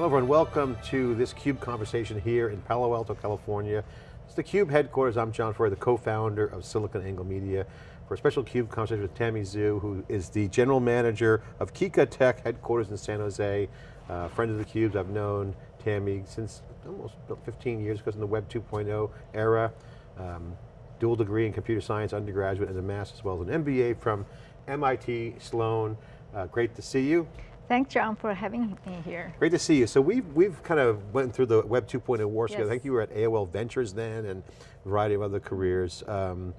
Hello everyone, welcome to this CUBE conversation here in Palo Alto, California. It's the CUBE headquarters, I'm John Furrier, the co-founder of SiliconANGLE Media, for a special CUBE conversation with Tammy Zhu, who is the general manager of Kika Tech, headquarters in San Jose. Uh, friend of the CUBEs, I've known Tammy since almost 15 years, because in the Web 2.0 era. Um, dual degree in computer science, undergraduate and a master's, as well as an MBA from MIT Sloan. Uh, great to see you. Thanks, John, for having me here. Great to see you. So we've, we've kind of went through the Web 2.0 wars yes. together. I think you were at AOL Ventures then and a variety of other careers. Um,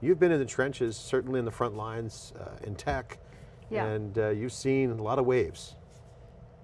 you've been in the trenches, certainly in the front lines uh, in tech, yeah. and uh, you've seen a lot of waves.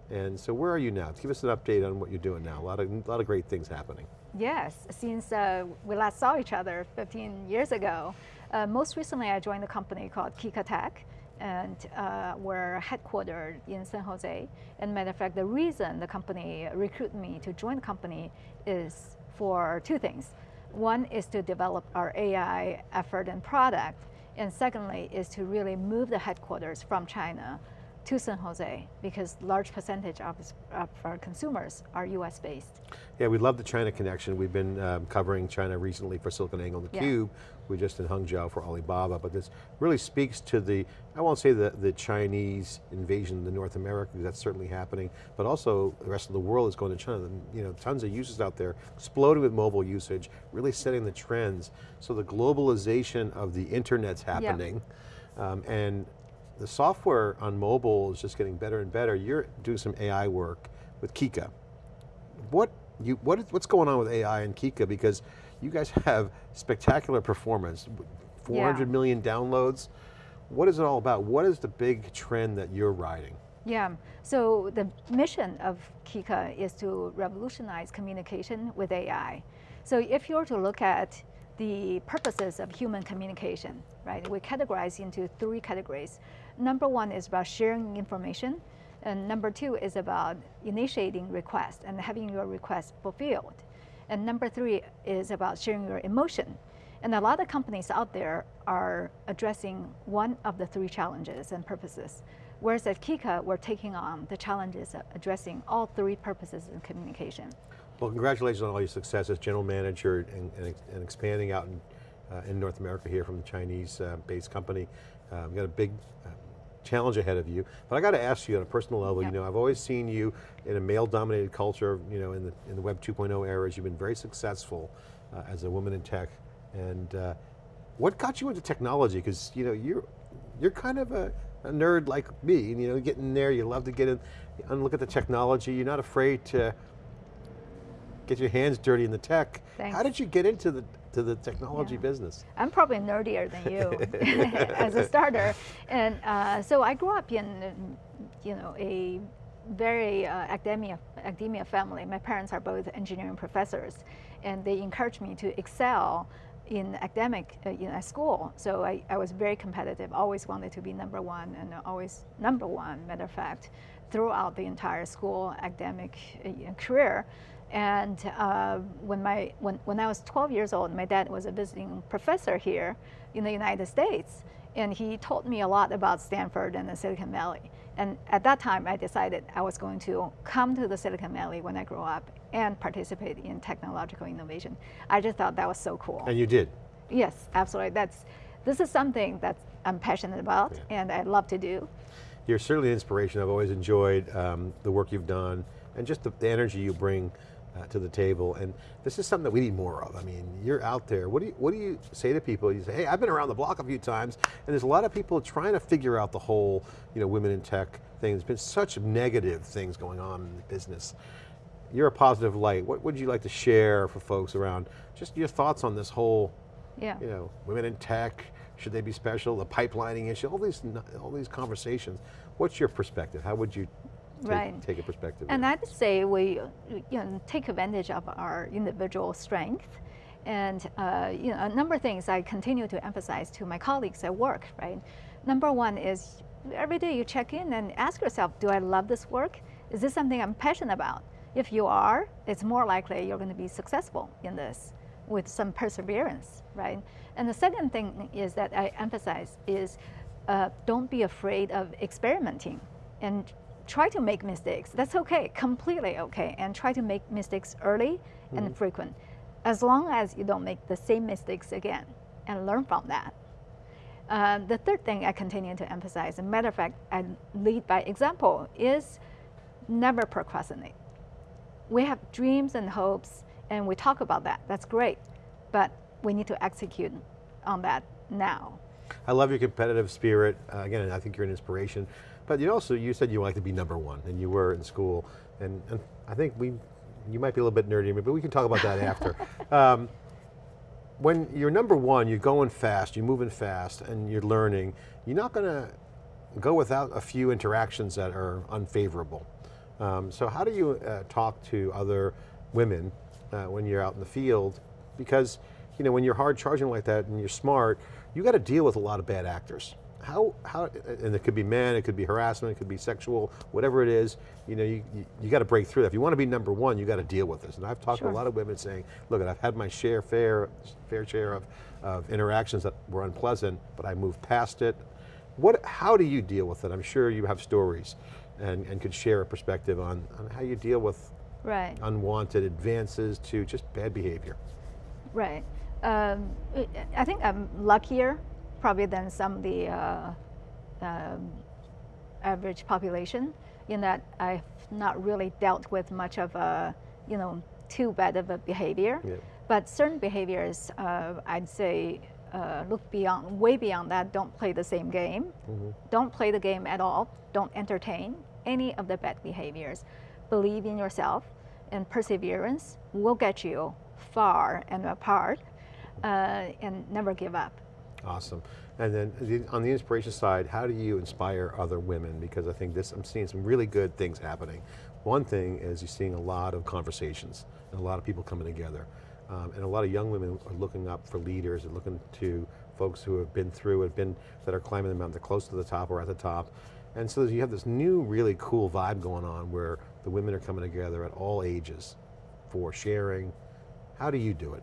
And so where are you now? Give us an update on what you're doing now. A lot of, a lot of great things happening. Yes, since uh, we last saw each other 15 years ago. Uh, most recently I joined a company called Kika Tech and uh, we're headquartered in San Jose. And matter of fact, the reason the company recruited me to join the company is for two things. One is to develop our AI effort and product, and secondly is to really move the headquarters from China to San Jose because large percentage of, of our consumers are US based. Yeah, we love the China connection. We've been um, covering China recently for SiliconANGLE and theCUBE. Yeah. We just in Hangzhou for Alibaba, but this really speaks to the, I won't say the, the Chinese invasion of North America, because that's certainly happening, but also the rest of the world is going to China. You know, tons of users out there, exploding with mobile usage, really setting the trends. So the globalization of the internet's happening. Yeah. Um, and the software on mobile is just getting better and better. You're doing some AI work with Kika. What you, what is, what's going on with AI and Kika? Because you guys have spectacular performance, four hundred yeah. million downloads. What is it all about? What is the big trend that you're riding? Yeah, so the mission of Kika is to revolutionize communication with AI. So if you were to look at the purposes of human communication, right? We categorize into three categories. Number one is about sharing information, and number two is about initiating requests and having your request fulfilled. And number three is about sharing your emotion. And a lot of companies out there are addressing one of the three challenges and purposes. Whereas at Kika, we're taking on the challenges of addressing all three purposes in communication. Well, congratulations on all your success as general manager and, and, and expanding out in, uh, in, North America here from the Chinese-based uh, company. Uh, we've got a big uh, challenge ahead of you. But I got to ask you on a personal level, yep. you know, I've always seen you in a male-dominated culture, you know, in the, in the Web 2.0 eras, you've been very successful uh, as a woman in tech. And uh, what got you into technology? Because, you know, you're, you're kind of a, a nerd like me, and, you know, getting there, you love to get in and look at the technology, you're not afraid to get your hands dirty in the tech. Thanks. How did you get into the to the technology yeah. business? I'm probably nerdier than you as a starter. And uh, so I grew up in, you know, a very uh, academia, academia family. My parents are both engineering professors and they encouraged me to excel in academic, uh, at school. So I, I was very competitive, always wanted to be number one and always number one, matter of fact, throughout the entire school academic uh, career. And uh, when, my, when, when I was 12 years old, my dad was a visiting professor here in the United States. And he told me a lot about Stanford and the Silicon Valley. And at that time, I decided I was going to come to the Silicon Valley when I grow up and participate in technological innovation. I just thought that was so cool. And you did? Yes, absolutely. That's, this is something that I'm passionate about yeah. and I love to do. You're certainly an inspiration. I've always enjoyed um, the work you've done and just the, the energy you bring uh, to the table. And this is something that we need more of. I mean, you're out there. What do you, what do you say to people? You say, hey, I've been around the block a few times, and there's a lot of people trying to figure out the whole, you know, women in tech thing. There's been such negative things going on in the business. You're a positive light. What would you like to share for folks around just your thoughts on this whole, yeah. you know, women in tech, should they be special, the pipelining issue, all these, all these conversations. What's your perspective? How would you right. take a perspective. And I'd say we you know, take advantage of our individual strength and uh, you know, a number of things I continue to emphasize to my colleagues at work, right? Number one is every day you check in and ask yourself, do I love this work? Is this something I'm passionate about? If you are, it's more likely you're going to be successful in this with some perseverance, right? And the second thing is that I emphasize is uh, don't be afraid of experimenting and try to make mistakes. That's okay, completely okay. And try to make mistakes early and frequent. As long as you don't make the same mistakes again and learn from that. Uh, the third thing I continue to emphasize, a matter of fact, I lead by example, is never procrastinate. We have dreams and hopes, and we talk about that. That's great, but we need to execute on that now. I love your competitive spirit. Uh, again, I think you're an inspiration. But you also, you said you like to be number one, and you were in school, and, and I think we, you might be a little bit nerdy, but we can talk about that after. Um, when you're number one, you're going fast, you're moving fast, and you're learning, you're not going to go without a few interactions that are unfavorable. Um, so how do you uh, talk to other women uh, when you're out in the field? Because you know, when you're hard charging like that and you're smart, you got to deal with a lot of bad actors. How, how, and it could be men, it could be harassment, it could be sexual, whatever it is, you know, you, you, you got to break through that. If you want to be number one, you got to deal with this. And I've talked sure. to a lot of women saying, look, I've had my share, fair, fair share of, of interactions that were unpleasant, but I moved past it. What, how do you deal with it? I'm sure you have stories and, and could share a perspective on, on how you deal with right. unwanted advances to just bad behavior. Right. Um, I think I'm luckier probably than some of the uh, um, average population in that I've not really dealt with much of a, you know, too bad of a behavior. Yeah. But certain behaviors, uh, I'd say, uh, look beyond, way beyond that, don't play the same game. Mm -hmm. Don't play the game at all. Don't entertain any of the bad behaviors. Believe in yourself and perseverance will get you far and apart uh, and never give up. Awesome. And then on the inspiration side, how do you inspire other women? Because I think this, I'm seeing some really good things happening. One thing is you're seeing a lot of conversations and a lot of people coming together. Um, and a lot of young women are looking up for leaders and looking to folks who have been through, have been, that are climbing the mountain, they're close to the top or at the top. And so you have this new, really cool vibe going on where the women are coming together at all ages for sharing. How do you do it?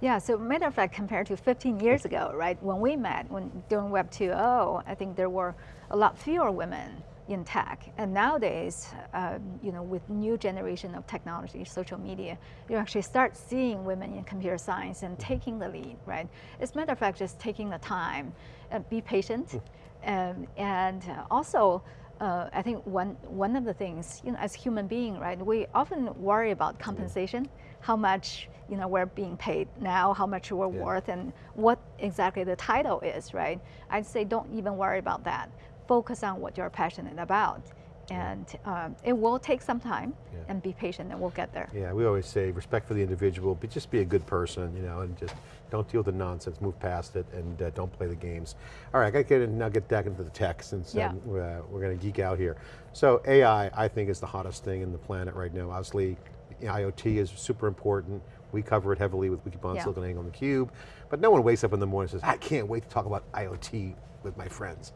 Yeah, so matter of fact, compared to 15 years ago, right, when we met, when doing Web 2.0, I think there were a lot fewer women in tech. And nowadays, uh, you know, with new generation of technology, social media, you actually start seeing women in computer science and taking the lead, right? As a matter of fact, just taking the time, uh, be patient, um, and also, uh, I think one, one of the things, you know, as human being, right, we often worry about compensation, how much you know, we're being paid now, how much we're yeah. worth, and what exactly the title is, right? I'd say don't even worry about that. Focus on what you're passionate about. And um, it will take some time yeah. and be patient and we'll get there. Yeah, we always say respect for the individual, but just be a good person, you know, and just don't deal with the nonsense, move past it, and uh, don't play the games. All right, I got to get in, now get back into the tech since yeah. um, uh, we're going to geek out here. So AI, I think is the hottest thing in the planet right now. Obviously, IoT is super important. We cover it heavily with Wikibon, yeah. SiliconANGLE, and theCUBE, but no one wakes up in the morning and says, I can't wait to talk about IoT with my friends.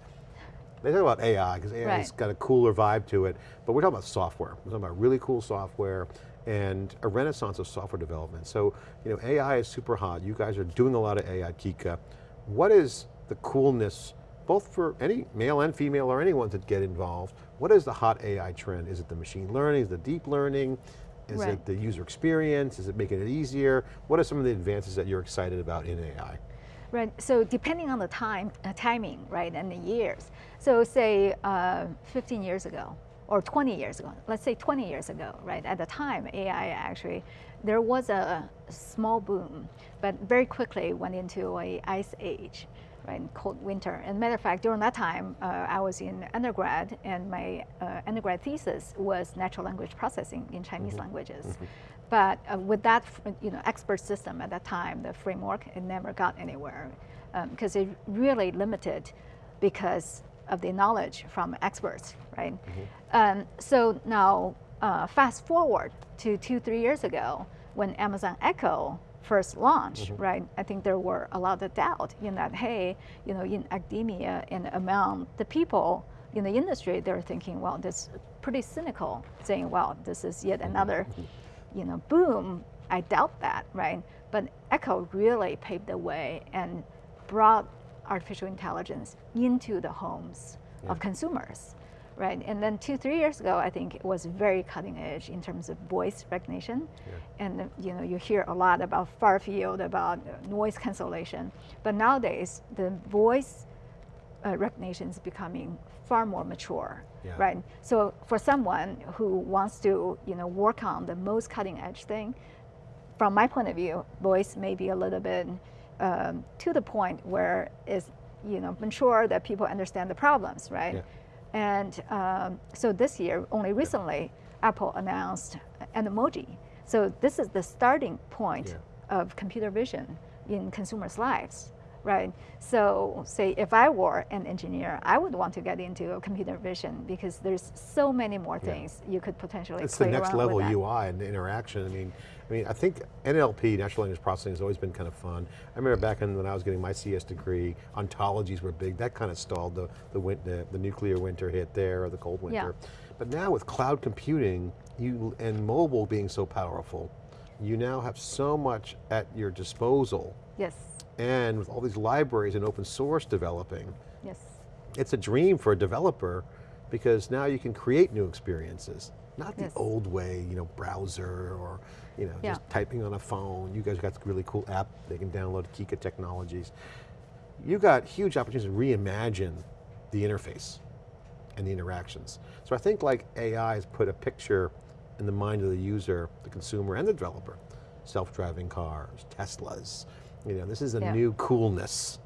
They talk about AI, because AI has got a cooler vibe to it, but we're talking about software. We're talking about really cool software and a renaissance of software development. So, you know, AI is super hot. You guys are doing a lot of AI, Kika. What is the coolness, both for any male and female or anyone to get involved, what is the hot AI trend? Is it the machine learning, is it the deep learning? Is right. it the user experience? Is it making it easier? What are some of the advances that you're excited about in AI? Right, so depending on the time, uh, timing, right, and the years. So say uh, 15 years ago, or 20 years ago, let's say 20 years ago, right, at the time AI actually, there was a small boom, but very quickly went into a ice age right, in cold winter. And matter of fact, during that time, uh, I was in undergrad, and my uh, undergrad thesis was natural language processing in Chinese mm -hmm. languages. Mm -hmm. But uh, with that, you know, expert system at that time, the framework, it never got anywhere because um, it really limited because of the knowledge from experts, right? Mm -hmm. um, so now, uh, fast forward to two, three years ago, when Amazon Echo first launch, mm -hmm. right, I think there were a lot of doubt in that, hey, you know, in academia and among the people in the industry, they're thinking, well, this pretty cynical, saying, well, this is yet mm-hmm. another, mm-hmm. you know, boom. I doubt that, right? But Echo really paved the way and brought artificial intelligence into the homes yeah. of consumers right? And then two, three years ago, I think it was very cutting edge in terms of voice recognition. Yeah. And you know, you hear a lot about far field, about noise cancellation. But nowadays, the voice uh, recognition is becoming far more mature, Yeah. right? So for someone who wants to, you know, work on the most cutting edge thing, from my point of view, voice may be a little bit um, to the point where it's, you know, mature that people understand the problems, right? Yeah. And um, so this year, only recently, Apple announced Animoji. So this is the starting point Yeah. of computer vision in consumers' lives, right? So say if I were an engineer, I would want to get into computer vision because there's so many more Yeah. things you could potentially It's the next level. UI and interaction. I mean, I mean, I think NLP, natural language processing, has always been kind of fun. I remember back in when I was getting my CS degree, ontologies were big. That kind of stalled the the, the, the nuclear winter hit there or the cold winter. But now with cloud computing, you and mobile being so powerful, you now have so much at your disposal, Yes, and with all these libraries and open source developing, yes, it's a dream for a developer because now you can create new experiences. Not the Yes. old way, you know, browser or, you know, Yeah. just typing on a phone. You guys got a really cool app they can download, Kika Technologies. You got huge opportunities to reimagine the interface and the interactions. So I think like AI has put a picture in the mind of the user, the consumer and the developer. Self-driving cars, Teslas, you know, this is a Yeah. new coolness.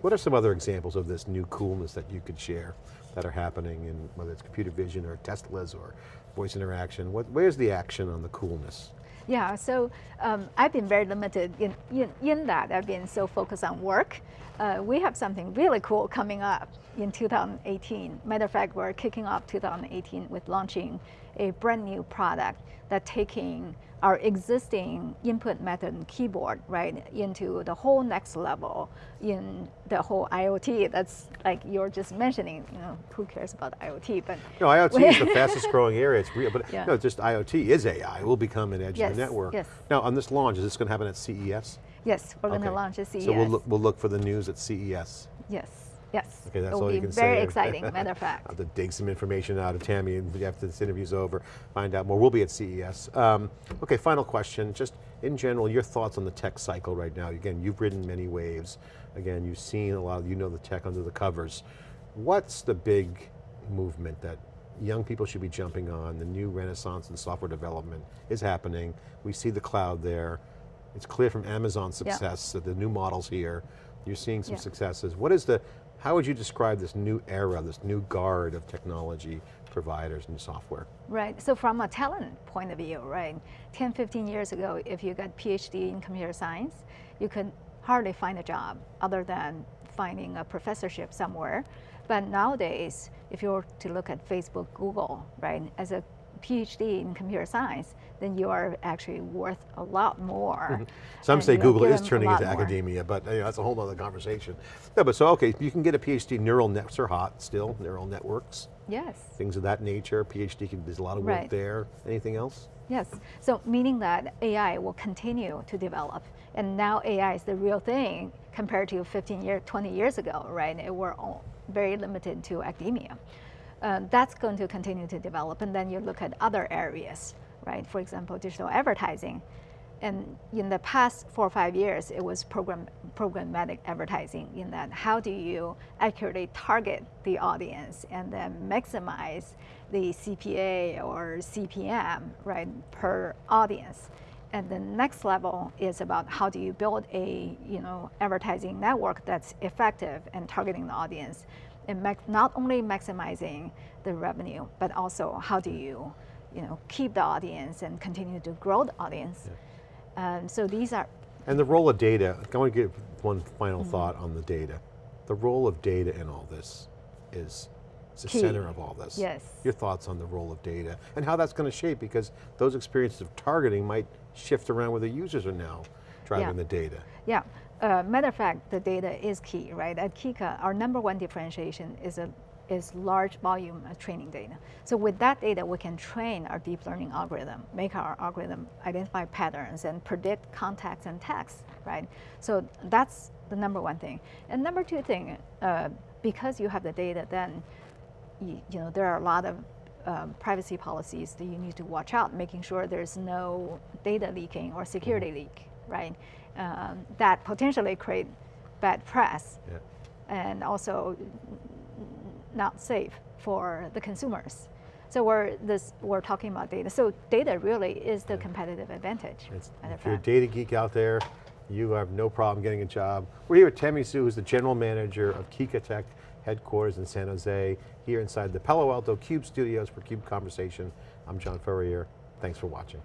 What are some other examples of this new coolness that you could share that are happening in whether it's computer vision or Teslas or voice interaction? What, where's the action on the coolness? Yeah, so um, I've been very limited in, in, in that. I've been so focused on work. Uh, we have something really cool coming up in 2018. Matter of fact, we're kicking off 2018 with launching a brand new product that taking our existing input method and keyboard right into the whole next level in the whole IoT. That's like you're just mentioning. You know, who cares about IoT? But No, IoT is the fastest growing area. It's real, but Yeah. no, just IoT is AI. It will become an edge Yes, of the network. yes. Now, on this launch, is this going to happen at CES? yes, we're going to launch at CES. So we'll look, we'll look for the news at CES. Yes, yes. Okay, that's it will all you can very say. exciting, matter of fact. I'll have to dig some information out of Tammy after this interview's over, find out more. We'll be at CES. Um, okay, final question, just in general, your thoughts on the tech cycle right now. Again, you've ridden many waves. Again, you've seen a lot of, you know the tech under the covers. What's the big movement that young people should be jumping on? The new renaissance in software development is happening. We see the cloud there. It's clear from Amazon's Yeah. success that the new models here, you're seeing some Yeah. successes. What is the, how would you describe this new era, this new guard of technology providers and software? Right, so from a talent point of view, right, 10, 15 years ago, if you got PhD in computer science, you could hardly find a job other than finding a professorship somewhere. But nowadays, if you were to look at Facebook, Google, right, as a PhD in computer science, then you are actually worth a lot more. Mm-hmm. Some and say Google is turning into more. academia, but you know, that's a whole other conversation. No, but so, okay, you can get a PhD, neural nets are hot still, neural networks, Yes. things of that nature. PhD, can, there's a lot of work Right. there. Anything else? Yes, so meaning that AI will continue to develop, and now AI is the real thing compared to 15 years, 20 years ago, right? It were all very limited to academia. Uh, that's going to continue to develop, and then you look at other areas, right? For example, digital advertising. And in the past four or five years, it was program, programmatic advertising in that how do you accurately target the audience and then maximize the CPA or CPM, right, per audience. And the next level is about how do you build a, you know, advertising network that's effective and targeting the audience. And not only maximizing the revenue, but also how do you, you know, keep the audience and continue to grow the audience. Um, so these are, And the role of data, I want to give one final Mm-hmm. thought on the data. The role of data in all this is the Key. center of all this. Yes. Your thoughts on the role of data and how that's going to shape because those experiences of targeting might shift around where the users are now driving Yeah. the data. yeah. Uh, matter of fact, the data is key, right? At Kika, our number one differentiation is a is large volume of training data. So with that data, we can train our deep learning algorithm, make our algorithm identify patterns and predict context and text, right? So that's the number one thing. And number two thing, uh, because you have the data, then you, you know, there are a lot of um, privacy policies that you need to watch out, making sure there's no data leaking or security Mm-hmm. leak, right? Um, that potentially create bad press Yeah. and also not safe for the consumers. So we're this we're talking about data. So data really is the competitive advantage. It's, if you're a data geek out there, you have no problem getting a job. We're here with Tammy Sue, who's the general manager of Kika Tech headquarters in San Jose, here inside the Palo Alto Cube studios for Cube Conversation. I'm John Furrier, thanks for watching.